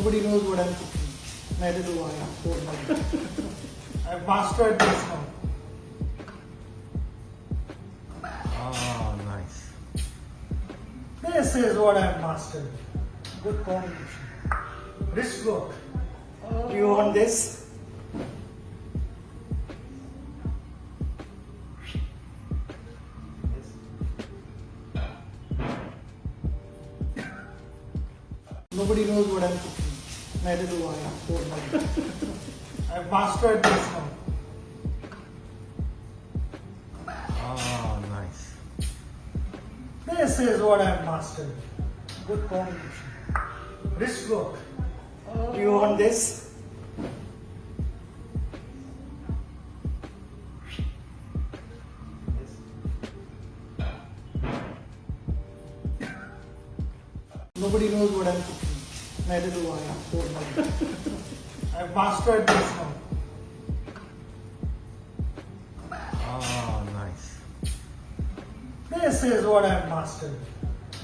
Nobody knows what I'm cooking. Neither do I. Don't worry. I've mastered this now. Oh, ah, nice. This is what I've mastered. Good combination. Wrist work. Do you want this? Nobody knows what I'm cooking. Neither do I. I've mastered this now. Oh, nice. This is what I've mastered. Good combination. Wrist work. Do you want this? Nobody knows what I'm cooking. Neither do I. I've mastered this now. Oh, ah, nice. This is what I've mastered.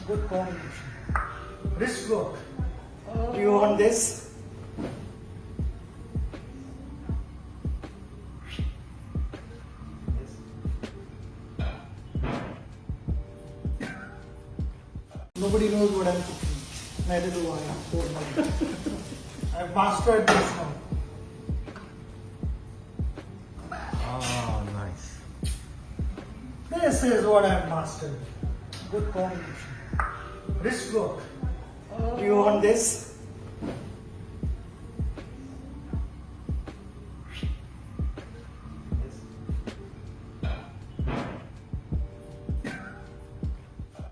Good combination. Wrist work. Do you want this? Nobody knows what I'm cooking. Neither do I. I've mastered this now. Oh, ah, nice. This is what I've mastered. Good combination. Wrist work. Do you want this?